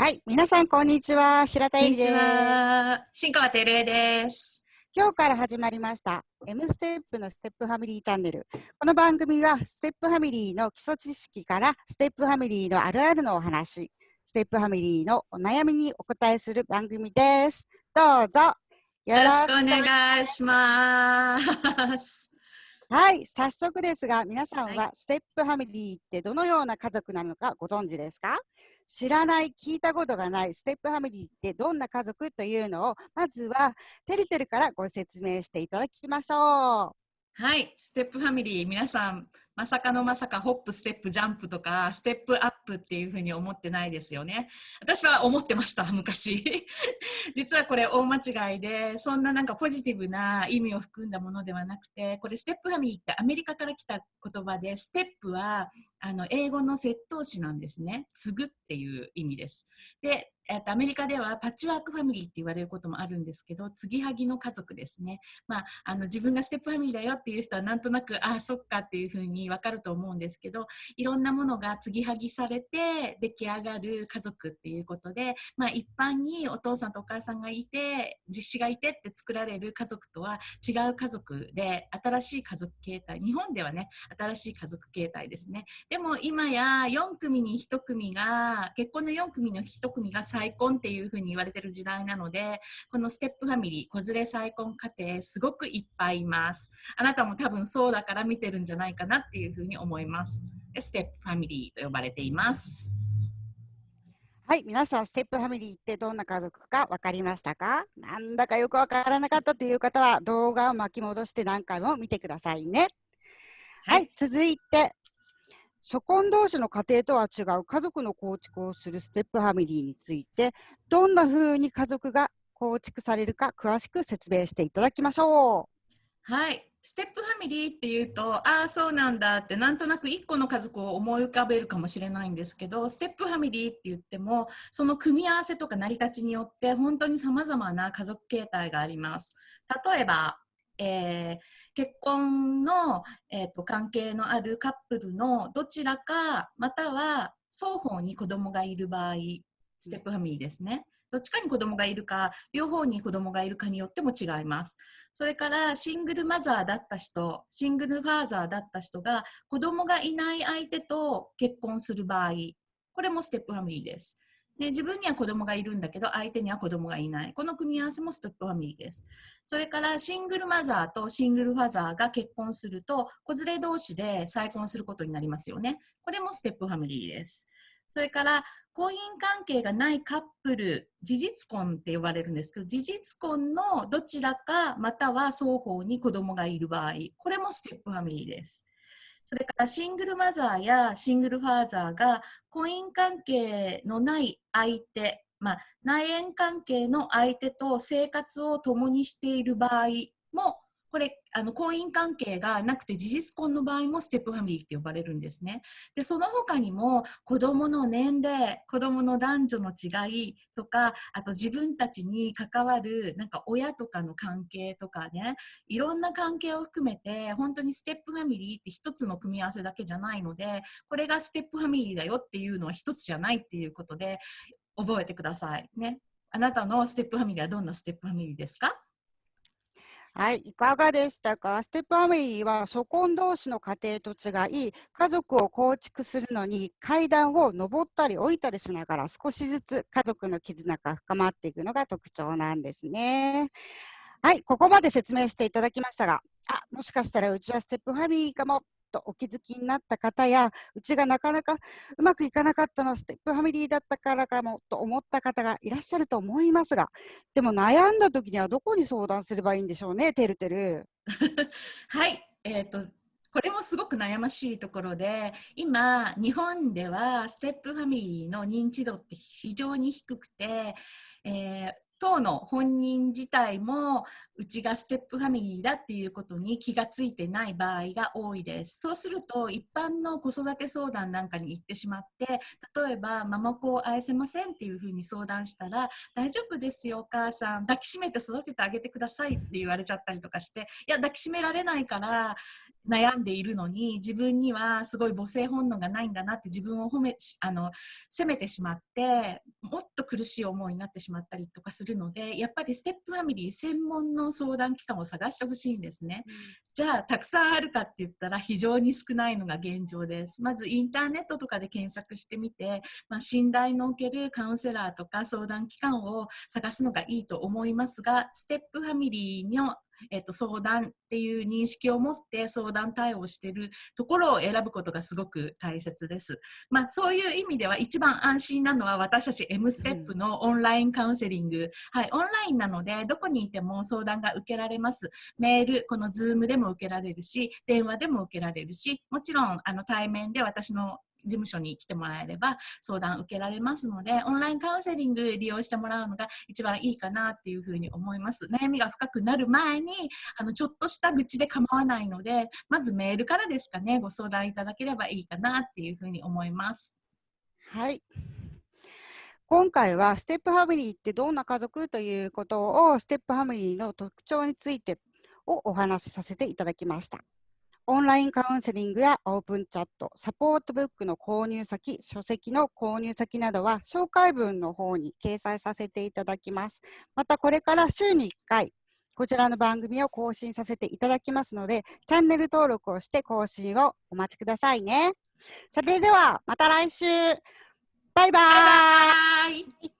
はい、皆さんこんにちは。平田こんにち絵里です。は。新川照恵です。今日から始まりました M ステップのステップファミリーチャンネル。この番組はステップファミリーの基礎知識からステップファミリーのあるあるのお話、ステップファミリーのお悩みにお答えする番組です。どうぞよよろしくお願いします。はい、早速ですが、皆さんははステップファミリーってどのような家族なのかご存知ですか？知らない、聞いたことがないステップファミリーってどんな家族というのを、まずはてるてるからご説明していただきましょう。はい、ステップファミリー、皆さん、まさかのまさかホップ、ステップ、ジャンプとか、ステップアップっていうふうに思ってないですよね。私は思ってました、昔。実はこれ大間違いで、そんななんかポジティブな意味を含んだものではなくて、これステップファミリーってアメリカから来た言葉で、ステップはあの英語の接頭詞なんですね。継ぐっていう意味です。で、えっとアメリカではパッチワークファミリーって言われることもあるんですけど、継ぎはぎの家族ですね。まあ、あの自分がステップファミリーだよっていう人はなんとなくああそっかっていうふうに分かると思うんですけどいろんなものが継ぎはぎされて出来上がる家族っていうことで、まあ、一般にお父さんとお母さんがいて実子がいてって作られる家族とは違う家族で新しい家族形態日本ではね新しい家族形態ですねでも今や4組に1組が結婚の4組の1組が再婚っていうふうに言われてる時代なのでこのステップファミリー、子連れ再婚家庭、すごくいっぱいいます。あなたも多分そうだから見てるんじゃないかなっていうふうに思います。でステップファミリーと呼ばれています。はい、皆さん、ステップファミリーってどんな家族か分かりましたか？なんだかよく分からなかったという方は、動画を巻き戻して何回も見てくださいね。はい、続いて、初婚同士の家庭とは違う家族の構築をするステップファミリーについて、どんな風に家族が構築されるか詳しく説明していただきましょうはい。ステップファミリーっていうと、ああ、そうなんだって、なんとなく1個の家族を思い浮かべるかもしれないんですけど、ステップファミリーって言っても、その組み合わせとか成り立ちによって、本当に様々な家族形態があります。例えば、えー結婚の、えーと関係のあるカップルのどちらか、または双方に子供がいる場合、ステップファミリーですね。どっちかに子供がいるか、両方に子供がいるかによっても違います。それからシングルマザーだった人、シングルファーザーだった人が子供がいない相手と結婚する場合、これもステップファミリーです。で自分には子供がいるんだけど、相手には子供がいない。この組み合わせもステップファミリーです。それからシングルマザーとシングルファザーが結婚すると、子連れ同士で再婚することになりますよね。これもステップファミリーです。それから婚姻関係がないカップル、事実婚って呼ばれるんですけど、事実婚のどちらかまたは双方に子供がいる場合、これもステップファミリーです。それからシングルマザーやシングルファーザーが婚姻関係のない相手、まあ、内縁関係の相手と生活を共にしている場合も、これ、あの婚姻関係がなくて事実婚の場合もステップファミリーって呼ばれるんですね。で、その他にも子供の年齢、子供の男女の違いとか、あと自分たちに関わるなんか親とかの関係とかね、いろんな関係を含めて、本当にステップファミリーって一つの組み合わせだけじゃないので、これがステップファミリーだよっていうのは一つじゃないっていうことで、覚えてくださいね。あなたのステップファミリーはどんなステップファミリーですか？はい、いかがでしたか？ステップファミリーは初婚同士の家庭と違い、家族を構築するのに階段を上ったり降りたりしながら少しずつ家族の絆が深まっていくのが特徴なんですね。はい、ここまで説明していただきましたが、あ、もしかしたらうちはステップファミリーかもとお気づきになった方や、うちがなかなかうまくいかなかったのはステップファミリーだったからかもと思った方がいらっしゃると思いますが、でも悩んだ時にはどこに相談すればいいんでしょうね、てるてる。はい、えっ、と、これもすごく悩ましいところで、今、日本ではステップファミリーの認知度って非常に低くて、えー当の本人自体もうちがステップファミリーだっていうことに気がついてない場合が多いです。そうすると一般の子育て相談なんかに行ってしまって例えば継子を愛せませんっていうふうに相談したら大丈夫ですよお母さん抱きしめて育ててあげてくださいって言われちゃったりとかしていや抱きしめられないから悩んでいるのに自分にはすごい母性本能がないんだなって自分を褒めあの責めてしまってもっと苦しい思いになってしまったりとかするのでやっぱりステップファミリー専門の相談機関を探してほしいんですね。じゃあたくさんあるかって言ったら非常に少ないのが現状です。まずインターネットとかで検索してみて、まあ、信頼のおけるカウンセラーとか相談機関を探すのがいいと思いますがステップファミリーのえっと、相談っていう認識を持って相談対応しているところを選ぶことがすごく大切です。まあ、そういう意味では一番安心なのは私たち M ステップのオンラインカウンセリング、うん、はい、オンラインなのでどこにいても相談が受けられます。メール、この Zoom でも受けられるし、電話でも受けられるし、もちろんあの対面で私の事務所に来てもらえれば相談受けられますのでオンラインカウンセリング利用してもらうのが一番いいかなっていうふうに思います。悩みが深くなる前にあのちょっとした愚痴で構わないのでまずメールからですかねご相談いただければいいかなっていうふうに思います。はい。今回はステップファミリーってどんな家族？ということをステップファミリーの特徴についてをお話しさせていただきました。オンラインカウンセリングやオープンチャット、サポートブックの購入先、書籍の購入先などは紹介文の方に掲載させていただきます。またこれから週に1回、こちらの番組を更新させていただきますので、チャンネル登録をして更新をお待ちくださいね。それではまた来週バイバーイ